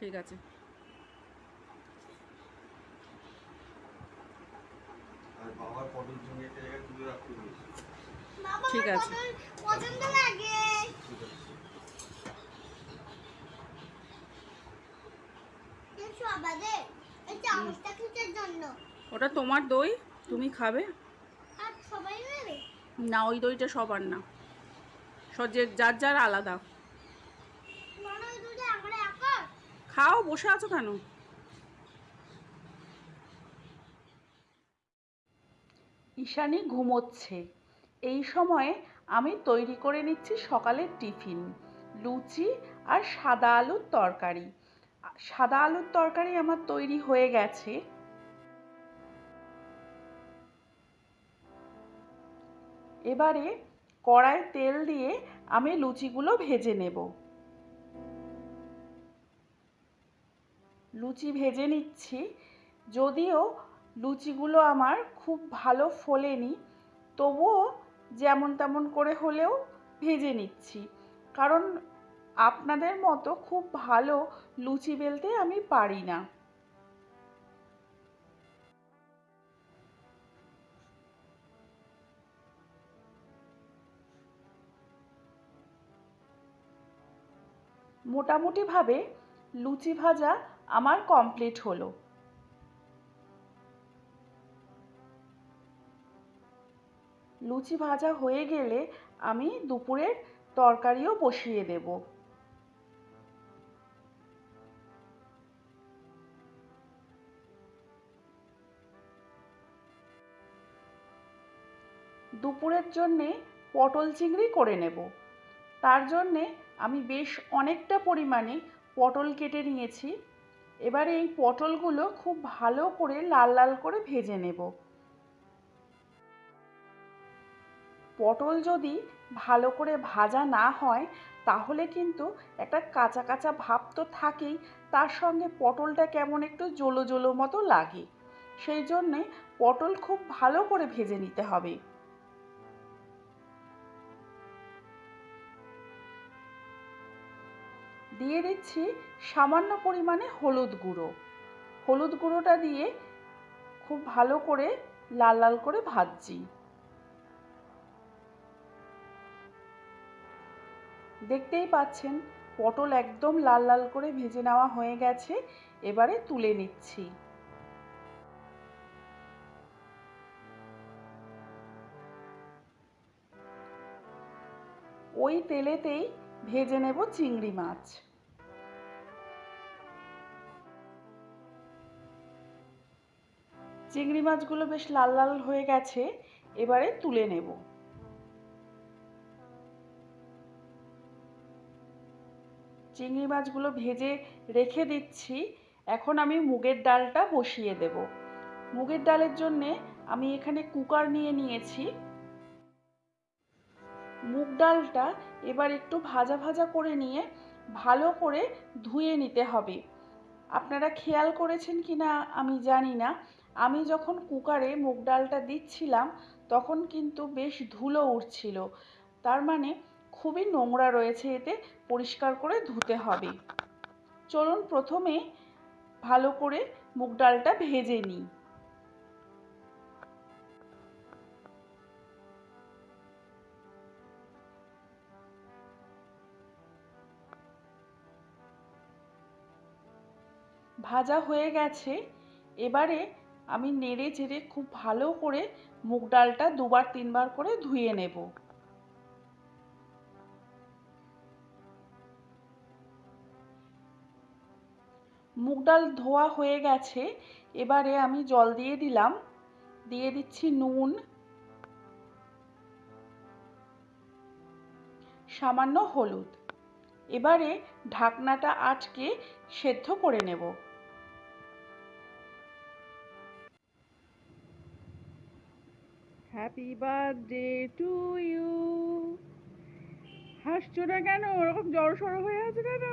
ঠিক আছে। আর বাবার পটল ঝিঙে একটা জায়গায় তুলে রাখতে বলেছি। বাবা ঠিক আছে। পছন্দ লাগে। ওটা তোমার দই তুমি খাবে। আর সবাই নেবে না ওই দইটা সবার না। সব যে যার যার আলাদা মনে হয় দুধে আমরা একা খাও, বসে আছো কেন? ঈশানী ঘুমোচ্ছে। এই সময়ে আমি তৈরি করে নিচ্ছি সকালের টিফিন, লুচি আর সাদা আলুর তরকারি। সাদা আলুর তরকারি আমার তৈরি হয়ে গেছে। এবারে কড়ায় তেল দিয়ে আমি লুচিগুলো ভেজে নেব। লুচি ভেজে নিচ্ছি। যদিও লুচিগুলো আমার খুব ভালো ফোলেনি, তবুও যেমন তেমন করে হলেও ভেজে নিচ্ছি। কারণ আপনাদের মতো খুব ভালো লুচি বেলতে আমি পারি না। মোটামুটিভাবে লুচি ভাজা আমার কমপ্লিট হলো। লুচি ভাজা হয়ে গেলে আমি দুপুরের তরকারিও বসিয়ে দেব। দুপুরের জন্যে পটল চিংড়ি করে নেব। তার জন্যে আমি বেশ অনেকটা পরিমাণে পটল কেটে নিয়েছি। এবারে এই পটলগুলো খুব ভালো করে লাল লাল করে ভেজে নেব। পটল যদি ভালো করে ভাজা না হয়, তাহলে কিন্তু একটা কাঁচা কাঁচা ভাব তো থাকেই, তার সঙ্গে পটলটা কেমন একটু জলো জলো মতো লাগে। সেই জন্যে পটল খুব ভালো করে ভেজে নিতে হবে। দিয়ে দিচ্ছি সামান্য পরিমাণে হলুদ গুঁড়ো। হলুদ গুঁড়োটা দিয়ে খুব ভালো করে লাল লাল করে ভাজছি। দেখতেই পাচ্ছেন, পটল একদম লাল লাল করে ভেজে নেওয়া হয়ে গেছে, এবারে তুলে নিচ্ছি। ওই তেলেতেই ভেজে নেব চিংড়ি মাছ। চিংড়ি মাছগুলো বেশ লাল লাল হয়ে গেছে, এবারে তুলে নেব। চিংড়ি মাছগুলো ভেজে রেখে দিচ্ছি, এখন আমি মুগের ডালটা বসিয়ে দেব। মুগের ডালের জন্যে আমি এখানে কুকার নিয়ে নিয়েছি। মুগ ডালটা এবার একটু ভাজা ভাজা করে নিয়ে ভালো করে ধুয়ে নিতে হবে। আপনারা খেয়াল করেছেন কি না আমি জানি না। আমি যখন কুকারে মুগ ডালটা দিচ্ছিলাম, তখন কিন্তু বেশ ধুলো উঠছিল। তার মানে খুবই নোংরা রয়েছে এতে, পরিষ্কার করে ধুতে হবে। চলুন প্রথমে ভালো করে মুগ ডালটা ভেজে নিই। ভাজা হয়ে গেছে। এবারে আমি নেড়ে চেড়ে খুব ভালো করে মুগ ডালটা দুবার তিনবার করে ধুয়ে নেব। মুগ ডাল ধোয়া হয়ে গেছে, এবারে আমি জল দিয়ে দিলাম। দিয়ে দিচ্ছি নুন। সামান্য হলুদ। এবারে ঢাকনাটা আটকে সেদ্ধ করে নেব। হ্যাপি বার্থডে টু ইউ হাসছো না কেন? ওরকম জড় সড়ো হয়ে আছে কেন?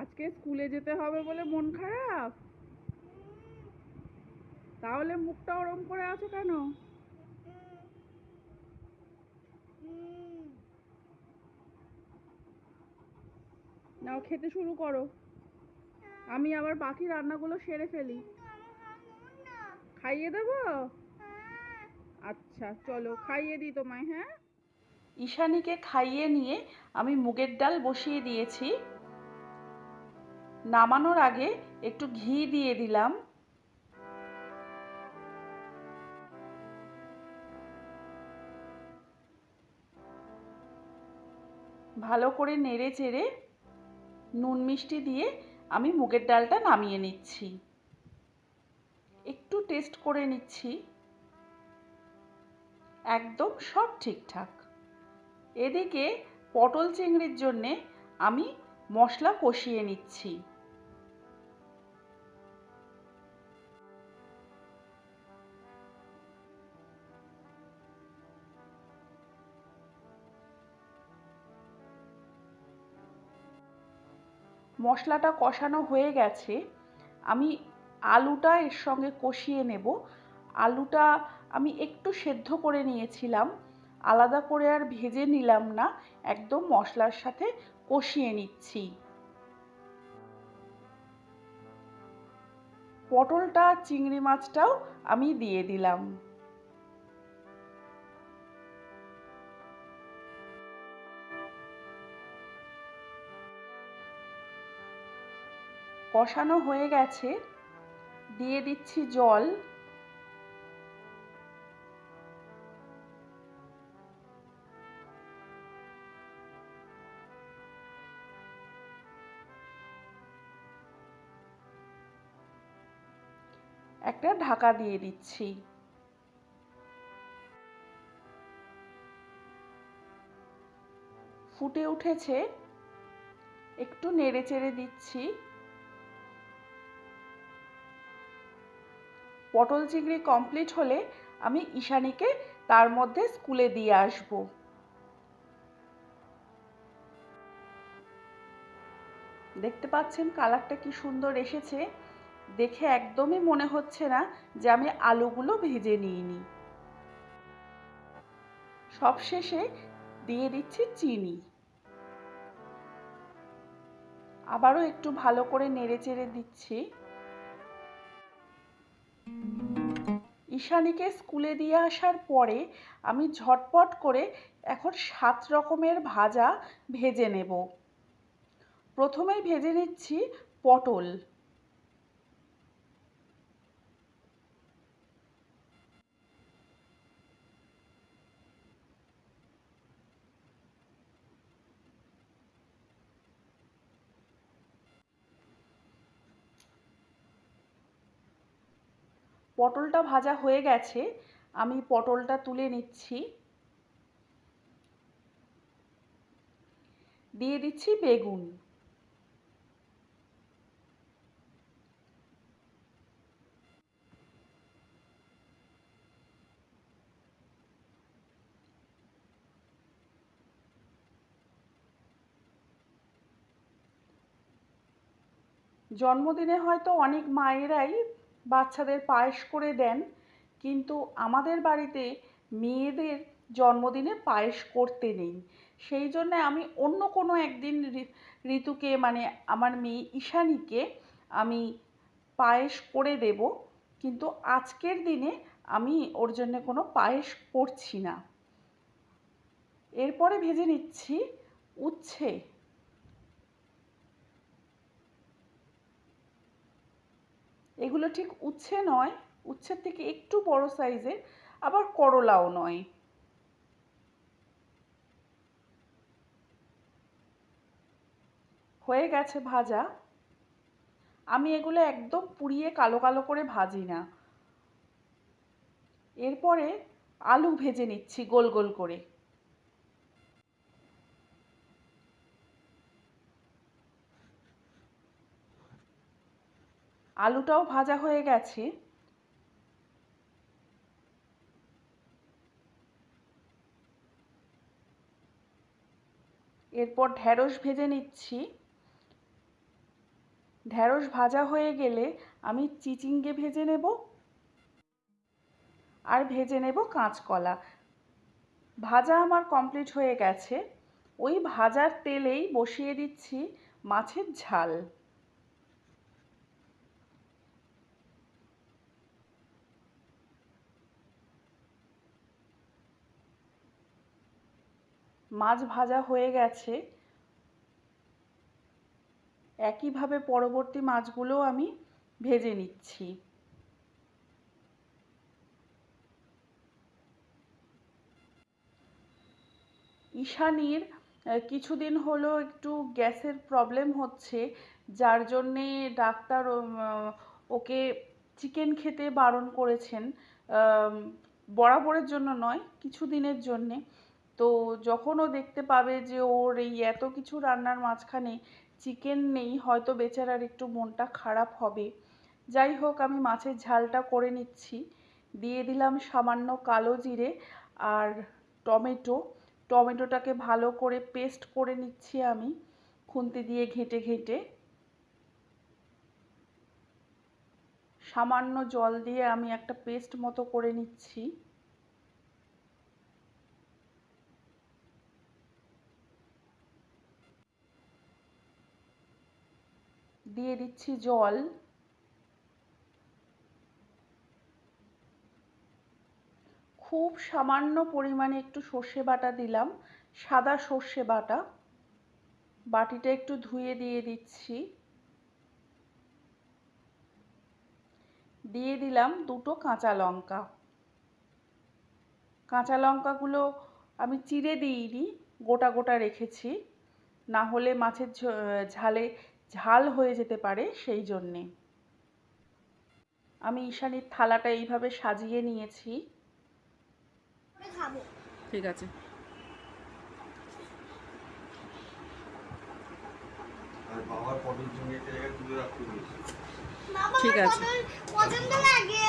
আজকে স্কুলে যেতে হবে বলে মন খারাপ? তাহলে মুখটা ওরম করে আছো কেন? নাও খেতে শুরু করো। আমি আবার বাকি রান্নাগুলো সেরে ফেলি। খাইয়ে দেবো? আচ্ছা চলো খাইয়ে দিই তোমায় হ্যাঁ? ঈশানীকে খাইয়ে নিয়ে আমি মুগের ডাল বসিয়ে দিয়েছি। নামানোর আগে একটু ঘি দিয়ে দিলাম। ভালো করে নেড়ে চেড়ে নুন মিষ্টি দিয়ে আমি মুগের ডালটা নামিয়ে নিচ্ছি। একটু টেস্ট করে নিচ্ছি। একদম সব ঠিকঠাক। এদিকে পটল চিংড়ির জন্যে আমি মশলা কষিয়ে নিচ্ছি। মশলাটা কষানো হয়ে গেছে, আমি আলুটা এর সঙ্গে কষিয়ে নেব। আলুটা আমি একটু সেদ্ধ করে নিয়েছিলাম, আলাদা করে আর ভেজে নিলাম না, একদম মশলার সাথে কষিয়ে নিচ্ছি। পটলটা, চিংড়ি মাছটাও আমি দিয়ে দিলাম। কষানো হয়ে গেছে। দিয়ে দিচ্ছি জল। একটা ঢাকা দিয়ে দিচ্ছি। ফুটে উঠেছে। একটু নেড়ে চেড়ে দিচ্ছি। পটল চিংড়ি কমপ্লিট হলে আমি ঈশানীকে তার মধ্যে স্কুলে দিয়ে আসব। দেখতে পাচ্ছেন কালারটা কি সুন্দর এসেছে। দেখে একদমই মনে হচ্ছে না যে আমি আলুগুলো ভেজে নিইনি। সবশেষে দিয়ে দিচ্ছি চিনি। আবারও একটু ভালো করে নেড়ে চেড়ে দিচ্ছি। ঈশানীকে স্কুলে দিয়ে আসার পরে আমি ঝটপট করে এখন সাত রকমের ভাজা ভেজে নেব। প্রথমেই ভেজে নিচ্ছি পটল। পটলটা ভাজা হয়ে গেছে, আমি পটলটা তুলে নিচ্ছি। দিয়ে দিচ্ছি বেগুন। জন্মদিনে হয়তো অনেক মায়েরাই বাচ্চাদের পায়েস করে দেন। কিন্তু আমাদের বাড়িতে মেয়েদের জন্মদিনে পায়েস করতে নেই। সেই জন্যে আমি অন্য কোনো একদিন ঋতুকে মানে আমার মেয়ে ঈশানীকে আমি পায়েস করে দেব। কিন্তু আজকের দিনে আমি ওর জন্য কোনো পায়েস করছি না। এরপরে ভেজে নিচ্ছি উচ্ছে। এগুলো ঠিক উচ্ছে নয়, উচ্ছের থেকে একটু বড় সাইজের, আবার করলাও নয়। হয়ে গেছে ভাজা। আমি এগুলো একদম পুড়িয়ে কালো কালো করে ভাজি না। এরপরে আলু ভেজে নিচ্ছি গোল গোল করে। আলুটাও ভাজা হয়ে গেছে। এরপর ঢ্যাঁড়স ভেজে নিচ্ছি। ঢ্যাঁড়স ভাজা হয়ে গেলে আমি চিচিঙ্গে ভেজে নেব আর ভেজে নেব কাঁচকলা। ভাজা আমার কমপ্লিট হয়ে গেছে। ওই ভাজার তেলেই বসিয়ে দিচ্ছি মাছের ঝাল। মাছ ভাজা হয়ে গেছে। একইভাবে পরবর্তী মাছগুলোও আমি ভেজে নিচ্ছি। ঈশানীর কিছুদিন হলো একটু গ্যাসের প্রবলেম হচ্ছে, যার জন্যে ডাক্তার ওকে চিকেন খেতে বারণ করেছেন। বরাবরের জন্য নয় কিছু দিনের জন্যে। তো যখন ও দেখতে পাবে যে ওর এই এত কিছু রান্নার মাঝখানে চিকেন নেই, হয়তো বেচারার একটু মনটা খারাপ হবে। যাই হোক, আমি মাছের ঝালটা করে নিচ্ছি। দিয়ে দিলাম সামান্য কালো জিরে আর টমেটো। টমেটোটাকে ভালো করে পেস্ট করে নিচ্ছি আমি খুন্তি দিয়ে ঘেঁটে ঘেঁটে। সামান্য জল দিয়ে আমি একটা পেস্ট মতো করে নিচ্ছি। দিয়ে দিচ্ছি জল। খুব সামান্য পরিমাণে একটু সর্ষে বাটা দিলাম, সাদা সর্ষে বাটা। বাটিটা একটু ধুয়ে দিয়ে দিচ্ছি। দিয়ে দিলাম দুটো কাঁচা লঙ্কা। কাঁচা লঙ্কাগুলো আমি চিড়ে দিইনি, গোটা গোটা রেখেছি। না হলে মাছের ঝালে ঝাল হয়ে যেতে পারে সেই জন্যে। আমি ঈশানীর থালাটা এইভাবে সাজিয়ে নিয়েছি। ঠিক আছে। ঠিক আছে। পছন্দ লাগে।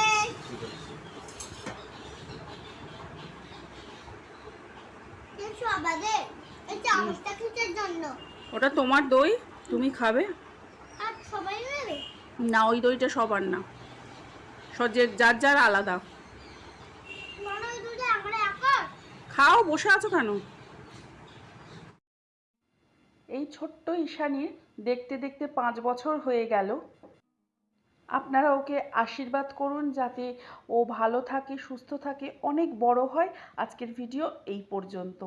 ওটা তোমার দই তুমি খাবে। না ওই দইটা সবার না। সব যে যার যার আলাদা। মানে খাও বসে আছো কেন? এই ছোট্ট ঈশানীর দেখতে দেখতে পাঁচ বছর হয়ে গেল। আপনারা ওকে আশীর্বাদ করুন যাতে ও ভালো থাকে সুস্থ থাকে অনেক বড় হয় আজকের ভিডিও এই পর্যন্ত।